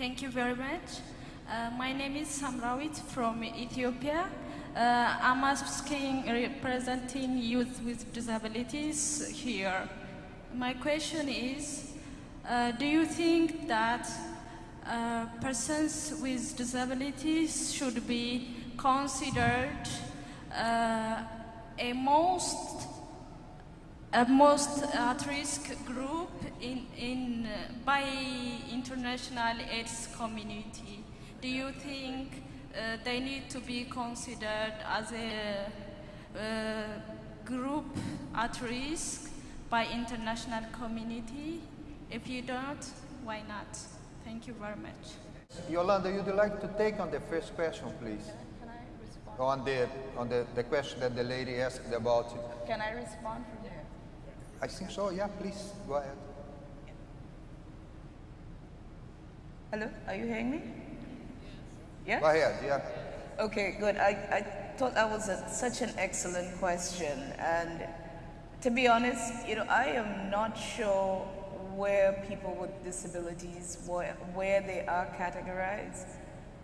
Thank you very much. Uh, my name is Samrawit from Ethiopia. Uh, I'm asking representing youth with disabilities here. My question is, uh, do you think that uh, persons with disabilities should be considered uh, a most a most at-risk group in, in, uh, by international AIDS community. Do you think uh, they need to be considered as a uh, group at risk by international community? If you don't, why not? Thank you very much. Yolanda, would you'd like to take on the first question, please? Can I respond? On the on the, the question that the lady asked about. It. Can I respond from there? I think so. Yeah, please go ahead. Hello, are you hearing me? Yeah? Go ahead. Yeah. Okay, good. I, I thought that was a, such an excellent question. And to be honest, you know, I am not sure where people with disabilities, where, where they are categorized.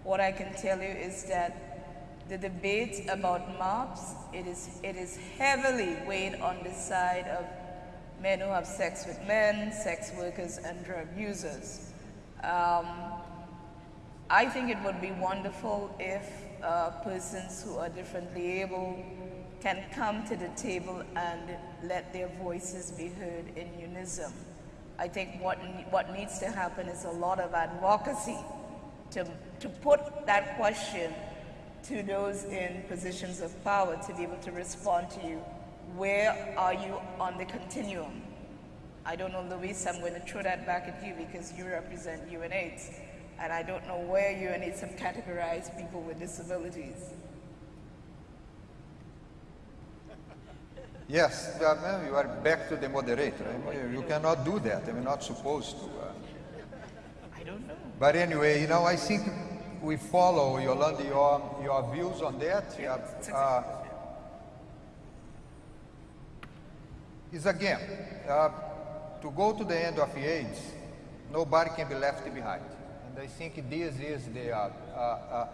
What I can tell you is that the debate about MARPs, it is, it is heavily weighed on the side of men who have sex with men, sex workers, and drug users. Um, I think it would be wonderful if uh, persons who are differently able can come to the table and let their voices be heard in unison. I think what, what needs to happen is a lot of advocacy to, to put that question to those in positions of power to be able to respond to you. Where are you on the continuum? I don't know, Luis, I'm going to throw that back at you because you represent UNAIDS. And I don't know where UNAIDS have categorized people with disabilities. Yes, uh, you are back to the moderator. I mean, you cannot do that. I mean, not supposed to. Uh. I don't know. But anyway, you know, I think we follow, Yolanda, your, your views on that. Yeah, uh, is again, uh, to go to the end of the AIDS, nobody can be left behind. And I think this is the, uh, uh, uh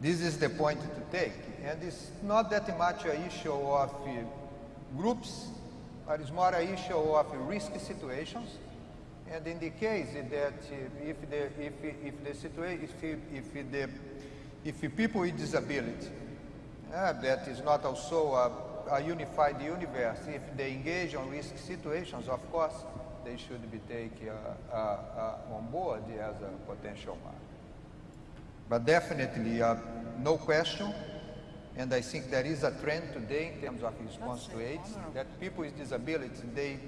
this is the point to take. And it's not that much an issue of groups, but it's more an issue of risky situations. And in the case that if the, if, if the situation, if, if, the, if people with disability, uh, that is not also a, a, unified universe, if they engage on risk situations, of course, they should be taken uh, uh, uh on board as a potential mark. But definitely, uh, no question, and I think there is a trend today in terms of response to AIDS, that people with disabilities, they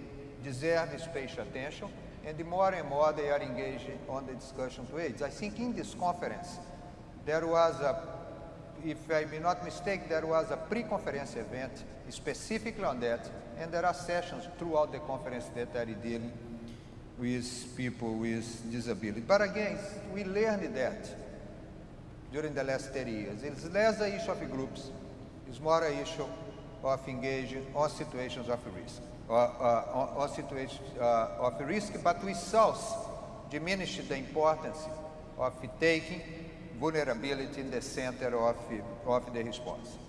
deserve special attention, and the more and more they are engaged on the discussion to AIDS. I think in this conference, there was a, if I may not mistake, there was a pre-conference event specifically on that, and there are sessions throughout the conference that are dealing with people with disability. But again, we learned that during the last 30 years. It's less a issue of groups, it's more a issue of engaging on situations of risk, or, uh, on, situations uh, of risk, but we also diminish the importance of taking vulnerability in the center of, of the response.